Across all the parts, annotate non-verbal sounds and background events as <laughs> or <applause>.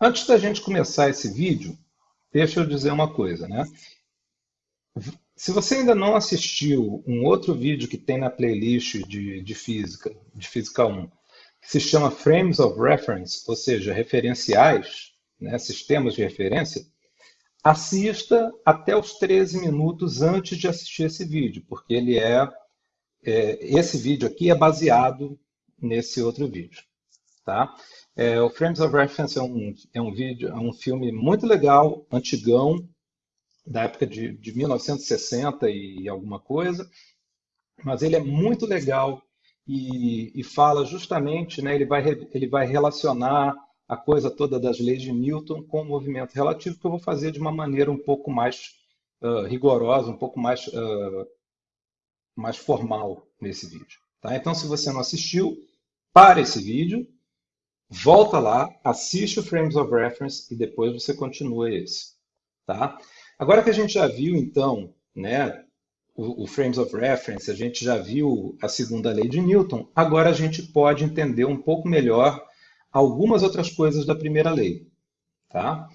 Antes da gente começar esse vídeo, deixa eu dizer uma coisa, né? Se você ainda não assistiu um outro vídeo que tem na playlist de, de física, de física 1, que se chama Frames of Reference, ou seja, referenciais, né, sistemas de referência, assista até os 13 minutos antes de assistir esse vídeo, porque ele é, é esse vídeo aqui é baseado nesse outro vídeo, tá? É, o Frames of Reference é um, é um vídeo, é um filme muito legal, antigão, da época de, de 1960 e alguma coisa, mas ele é muito legal e, e fala justamente, né, ele, vai, ele vai relacionar a coisa toda das leis de Newton com o movimento relativo, que eu vou fazer de uma maneira um pouco mais uh, rigorosa, um pouco mais, uh, mais formal nesse vídeo. Tá? Então, se você não assistiu, para esse vídeo, volta lá, assiste o Frames of Reference e depois você continua esse. Tá? Agora que a gente já viu, então, né, o, o, Frames of Reference, a gente já viu a segunda lei de Newton, agora a gente pode entender um pouco melhor algumas outras coisas da primeira lei. Tá?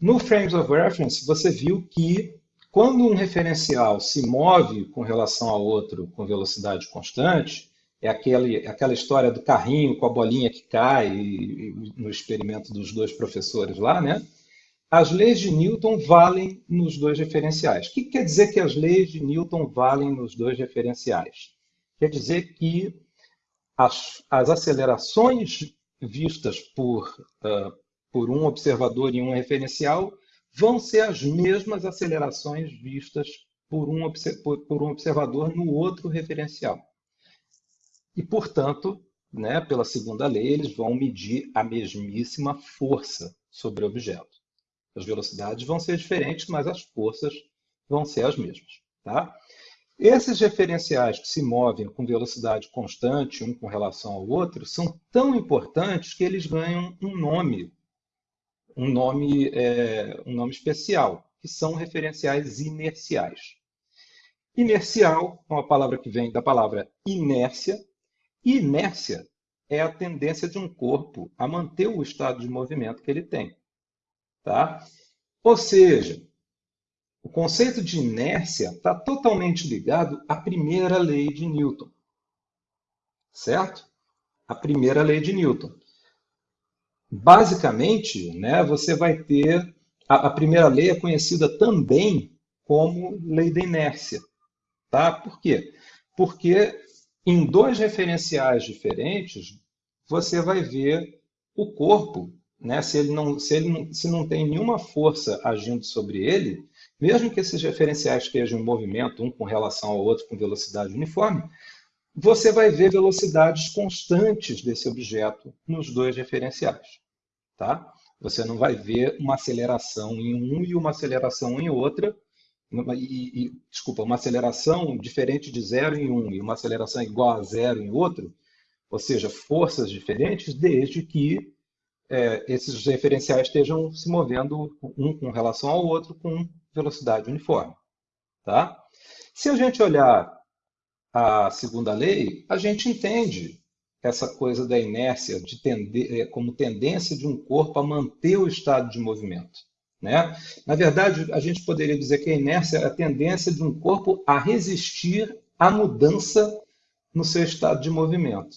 No Frames of Reference, você viu que quando um referencial se move com relação ao outro com velocidade constante, é aquele, aquela história do carrinho com a bolinha que cai e, no experimento dos dois professores lá, né? As leis de Newton valem nos dois referenciais. O que quer dizer que as leis de Newton valem nos dois referenciais? Quer dizer que as, as acelerações vistas por, uh, por um observador em um referencial vão ser as mesmas acelerações vistas por um, por, por um observador no outro referencial. E, portanto, né, pela segunda lei, eles vão medir a mesmíssima força sobre o objeto. As velocidades vão ser diferentes, mas as forças vão ser as mesmas. Tá? Esses referenciais que se movem com velocidade constante, um com relação ao outro, são tão importantes que eles ganham um nome, um nome, é, um nome especial, que são referenciais inerciais. Inercial é uma palavra que vem da palavra inércia, Inércia é a tendência de um corpo a manter o estado de movimento que ele tem. Tá? Ou seja, o conceito de inércia está totalmente ligado à primeira lei de Newton. Certo? A primeira lei de Newton. Basicamente, né, você vai ter. A, a primeira lei é conhecida também como lei da inércia. Tá? Por quê? Porque em dois referenciais diferentes, você vai ver o corpo, né? se, ele não, se ele se não tem nenhuma força agindo sobre ele, mesmo que esses referenciais estejam em movimento, um com relação ao outro com velocidade uniforme, você vai ver velocidades constantes desse objeto nos dois referenciais. Tá? Você não vai ver uma aceleração em um e uma aceleração em outra, e, e, desculpa, uma aceleração diferente de zero em um e uma aceleração igual a zero em outro, ou seja, forças diferentes, desde que é, esses referenciais estejam se movendo um com relação ao outro com velocidade uniforme. Tá? Se a gente olhar a segunda lei, a gente entende essa coisa da inércia de tender, é, como tendência de um corpo a manter o estado de movimento. Né? Na verdade, a gente poderia dizer que a inércia é a tendência de um corpo a resistir à mudança no seu estado de movimento.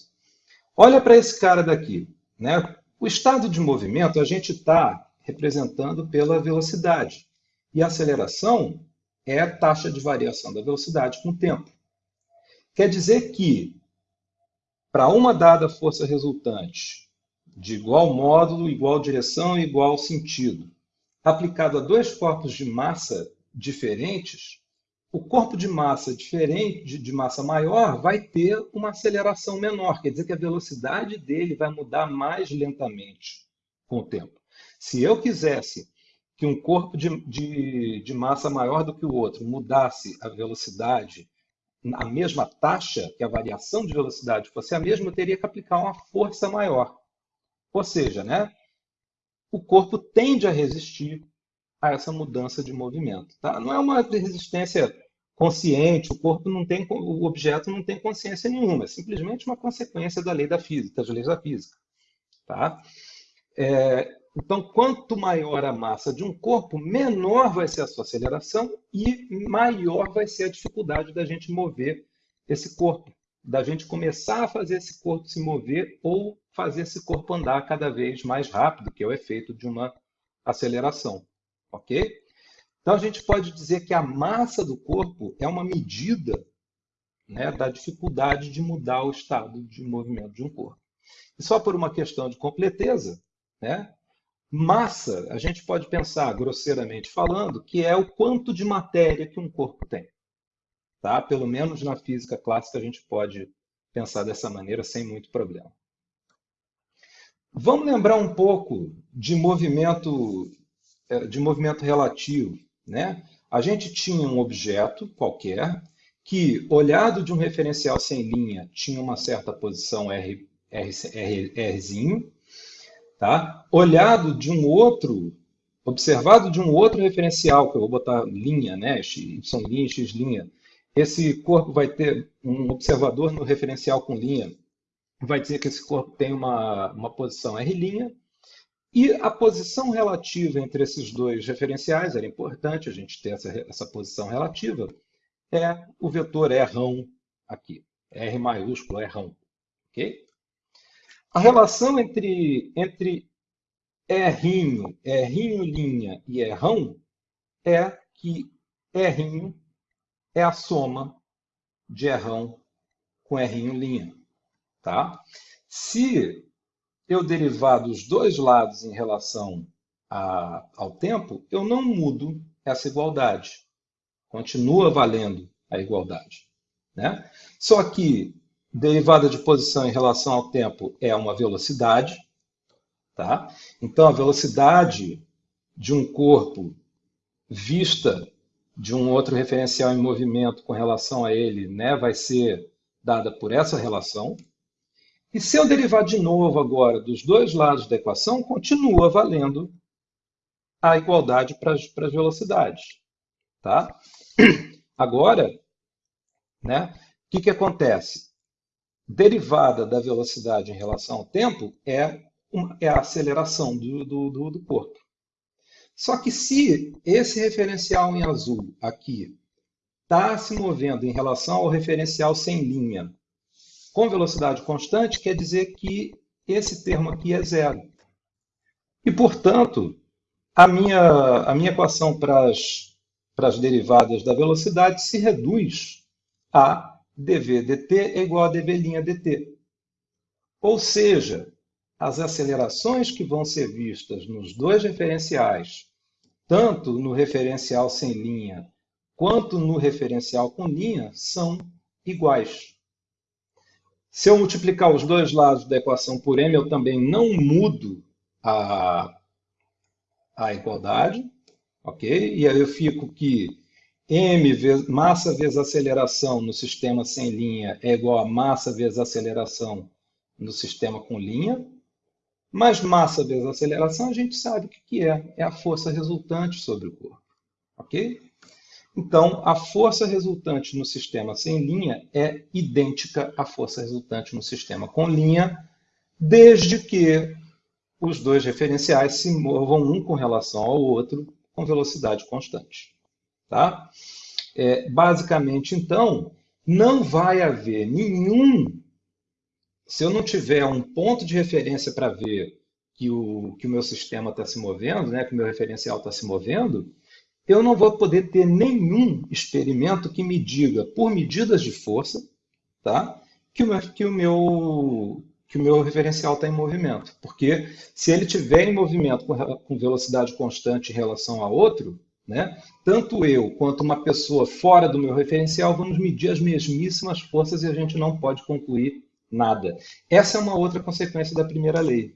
Olha para esse cara daqui. Né? O estado de movimento a gente está representando pela velocidade. E a aceleração é a taxa de variação da velocidade com o tempo. Quer dizer que, para uma dada força resultante, de igual módulo, igual direção e igual sentido, aplicado a dois corpos de massa diferentes, o corpo de massa diferente, de massa maior, vai ter uma aceleração menor, quer dizer que a velocidade dele vai mudar mais lentamente com o tempo. Se eu quisesse que um corpo de, de, de massa maior do que o outro mudasse a velocidade a mesma taxa, que a variação de velocidade fosse a mesma, eu teria que aplicar uma força maior. Ou seja, né, o corpo tende a resistir a essa mudança de movimento. Tá? Não é uma resistência consciente, o corpo não tem, o objeto não tem consciência nenhuma, é simplesmente uma consequência da lei da física, das leis da física. Tá? É, Então, quanto maior a massa de um corpo, menor vai ser a sua aceleração e maior vai ser a dificuldade da gente mover esse corpo, da gente começar a fazer esse corpo se mover ou fazer esse corpo andar cada vez mais rápido, que é o efeito de uma aceleração, ok? Então, a gente pode dizer que a massa do corpo é uma medida né, da dificuldade de mudar o estado de movimento de um corpo. E só por uma questão de completeza, né, Massa, a gente pode pensar, grosseiramente falando, que é o quanto de matéria que um corpo tem. Tá? Pelo menos na física clássica a gente pode pensar dessa maneira sem muito problema. Vamos lembrar um pouco de movimento, eh, de movimento relativo. Né? A gente tinha um objeto qualquer que, olhado de um referencial sem linha, tinha uma certa posição R, R, R, Rzinho, Tá? Olhado de um outro, observado de um outro referencial, que eu vou botar linha, né? Y X linha. Esse corpo vai ter um observador no referencial com linha, vai dizer que esse corpo tem uma, uma posição R', e a posição relativa entre esses dois referenciais, era importante a gente ter essa, essa posição relativa, é o vetor R aqui, R maiúsculo, R, ok? A relação entre, entre R'inho, R'inho linha e Rão é que R'inho é a soma de Rão com R'inho linha. Tá? Se eu derivar dos dois lados em relação a, ao tempo, eu não mudo essa igualdade. Continua valendo a igualdade. Né? Só que derivada de posição em relação ao tempo é uma velocidade. Tá? Então, a velocidade de um corpo vista de um outro referencial em movimento com relação a ele né, vai ser dada por essa relação. E se eu derivar de novo agora dos dois lados da equação, continua valendo a igualdade para as velocidades. Tá? Agora, né, o que, que acontece? derivada da velocidade em relação ao tempo é, uma, é a aceleração do, do, do corpo. Só que se esse referencial em azul aqui está se movendo em relação ao referencial sem linha com velocidade constante, quer dizer que esse termo aqui é zero. E, portanto, a minha, a minha equação para as, para as derivadas da velocidade se reduz a dv dt é igual a dv' dt. Ou seja, as acelerações que vão ser vistas nos dois referenciais, tanto no referencial sem linha quanto no referencial com linha, são iguais. Se eu multiplicar os dois lados da equação por m, eu também não mudo a, a igualdade, ok? E aí eu fico que m vezes, massa vezes aceleração no sistema sem linha é igual a massa vezes aceleração no sistema com linha. Mas massa vezes aceleração a gente sabe o que é. É a força resultante sobre o corpo. Ok? Então, a força resultante no sistema sem linha é idêntica à força resultante no sistema com linha, desde que os dois referenciais se movam um com relação ao outro com velocidade constante. Tá? É, basicamente, então, não vai haver nenhum. Se eu não tiver um ponto de referência para ver que o, que o meu sistema está se movendo, né, que o meu referencial está se movendo, eu não vou poder ter nenhum experimento que me diga, por medidas de força, tá, que, o meu, que, o meu, que o meu referencial está em movimento. Porque se ele estiver em movimento com, com velocidade constante em relação a outro, né? Tanto eu quanto uma pessoa fora do meu referencial vamos medir as mesmíssimas forças e a gente não pode concluir nada. Essa é uma outra consequência da primeira lei.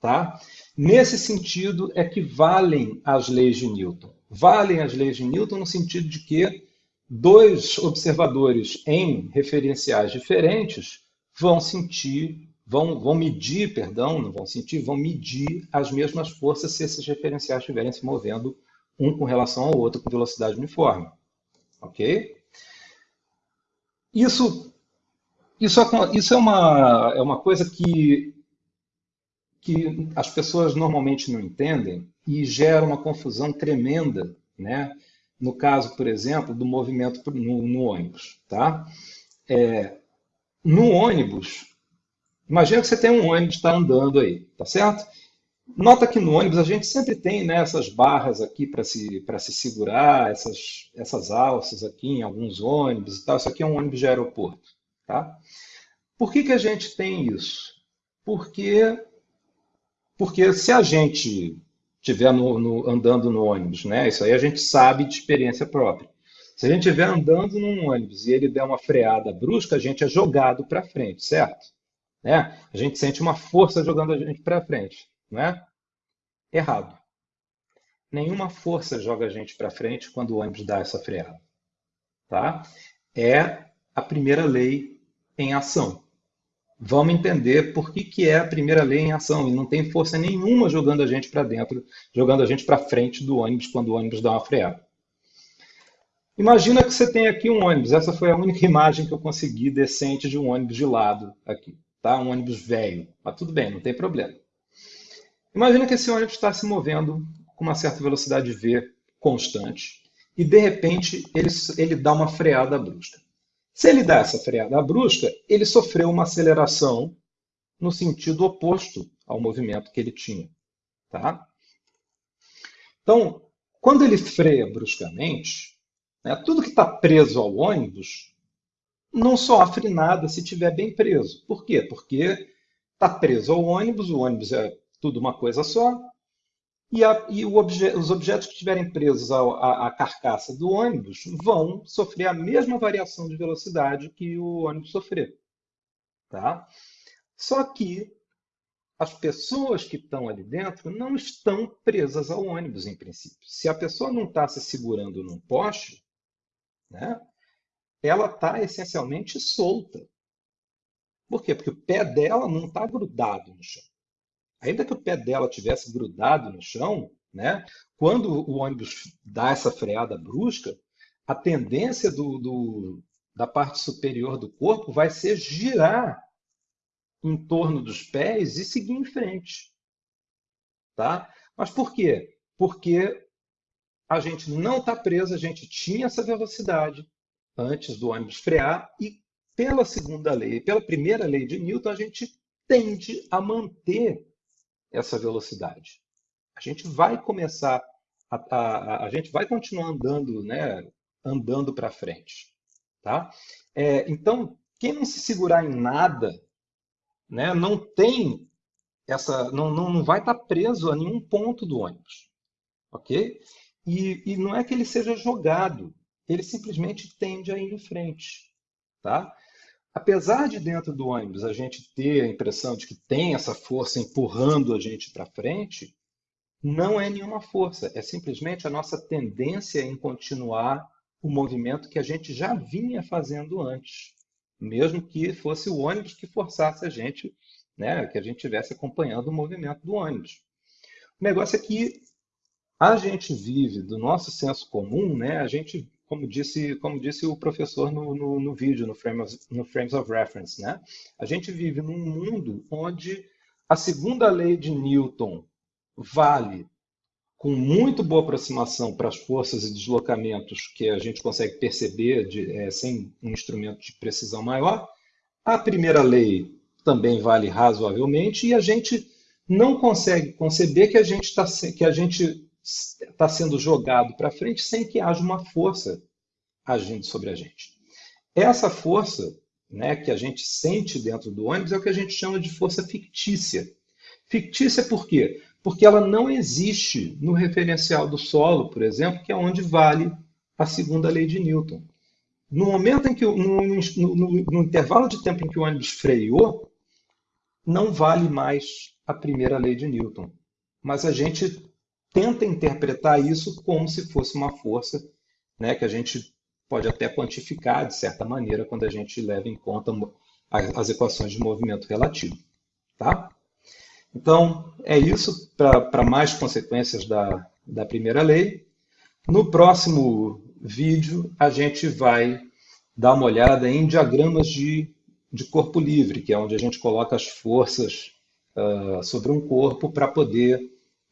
Tá? Nesse sentido é que valem as leis de Newton. Valem as leis de Newton no sentido de que dois observadores em referenciais diferentes vão sentir, vão, vão medir, perdão, não vão sentir, vão medir as mesmas forças se esses referenciais estiverem se movendo um com relação ao outro com velocidade uniforme. Ok? Isso, isso, isso é, uma, é uma coisa que que as pessoas normalmente não entendem e gera uma confusão tremenda, né? No caso, por exemplo, do movimento no, no ônibus, tá? É, no ônibus, imagina que você tem um ônibus está andando aí, tá certo? Nota que no ônibus a gente sempre tem né, essas barras aqui para se, se segurar, essas, essas alças aqui em alguns ônibus e tal. Isso aqui é um ônibus de aeroporto. Tá? Por que, que a gente tem isso? Porque, porque se a gente estiver no, no, andando no ônibus, né, isso aí a gente sabe de experiência própria. Se a gente estiver andando num ônibus e ele der uma freada brusca, a gente é jogado para frente, certo? Né? A gente sente uma força jogando a gente para frente não é? Errado. Nenhuma força joga a gente para frente quando o ônibus dá essa freada. Tá? É a primeira lei em ação. Vamos entender por que, que é a primeira lei em ação e não tem força nenhuma jogando a gente para dentro, jogando a gente para frente do ônibus quando o ônibus dá uma freada. Imagina que você tem aqui um ônibus. Essa foi a única <laughs> imagem que eu consegui decente de um ônibus de lado aqui, tá? Um ônibus velho. Mas tudo bem, não tem problema. Imagina que esse ônibus está se movendo com uma certa velocidade V constante e, de repente, ele, ele dá uma freada brusca. Se ele dá essa freada brusca, ele sofreu uma aceleração no sentido oposto ao movimento que ele tinha. Tá? Então, quando ele freia bruscamente, né, tudo que está preso ao ônibus não sofre nada se estiver bem preso. Por quê? Porque está preso ao ônibus, o ônibus é tudo uma coisa só. E, a, e obje, os objetos que estiverem presos à, à, carcaça do ônibus vão sofrer a mesma variação de velocidade que o ônibus sofrer. Tá? Só que as pessoas que estão ali dentro não estão presas ao ônibus, em princípio. Se a pessoa não está se segurando num poste, né, ela está essencialmente solta. Por quê? Porque o pé dela não está grudado no chão ainda que o pé dela tivesse grudado no chão, né, quando o ônibus dá essa freada brusca, a tendência do, do, da parte superior do corpo vai ser girar em torno dos pés e seguir em frente. Tá? Mas por quê? Porque a gente não está preso, a gente tinha essa velocidade antes do ônibus frear e pela segunda lei, pela primeira lei de Newton, a gente tende a manter essa velocidade. A gente vai começar, a, a, a gente vai continuar andando, né, andando para frente. Tá? É, então, quem não se segurar em nada, né, não tem essa, não, não, não vai estar tá preso a nenhum ponto do ônibus. Ok? E, e não é que ele seja jogado, ele simplesmente tende a ir em frente. Tá? Apesar de dentro do ônibus a gente ter a impressão de que tem essa força empurrando a gente para frente, não é nenhuma força, é simplesmente a nossa tendência em continuar o movimento que a gente já vinha fazendo antes, mesmo que fosse o ônibus que forçasse a gente, né, que a gente estivesse acompanhando o movimento do ônibus. O negócio é que a gente vive do nosso senso comum, né, a gente como disse, como disse o professor no, no, no vídeo, no, frame of, no Frames of Reference. Né? A gente vive num mundo onde a segunda lei de Newton vale com muito boa aproximação para as forças e deslocamentos que a gente consegue perceber de, é, sem um instrumento de precisão maior. A primeira lei também vale razoavelmente e a gente não consegue conceber que a gente está que a gente está sendo jogado para frente sem que haja uma força agindo sobre a gente. Essa força né, que a gente sente dentro do ônibus é o que a gente chama de força fictícia. Fictícia por quê? Porque ela não existe no referencial do solo, por exemplo, que é onde vale a segunda lei de Newton. No momento em que, no, no, no, no intervalo de tempo em que o ônibus freou, não vale mais a primeira lei de Newton. Mas a gente tenta interpretar isso como se fosse uma força né, que a gente pode até quantificar, de certa maneira, quando a gente leva em conta as equações de movimento relativo. Tá? Então, é isso para mais consequências da, da primeira lei. No próximo vídeo, a gente vai dar uma olhada em diagramas de, de corpo livre, que é onde a gente coloca as forças uh, sobre um corpo para poder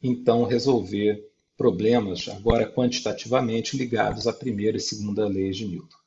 então resolver problemas, agora quantitativamente ligados à primeira e segunda leis de Newton.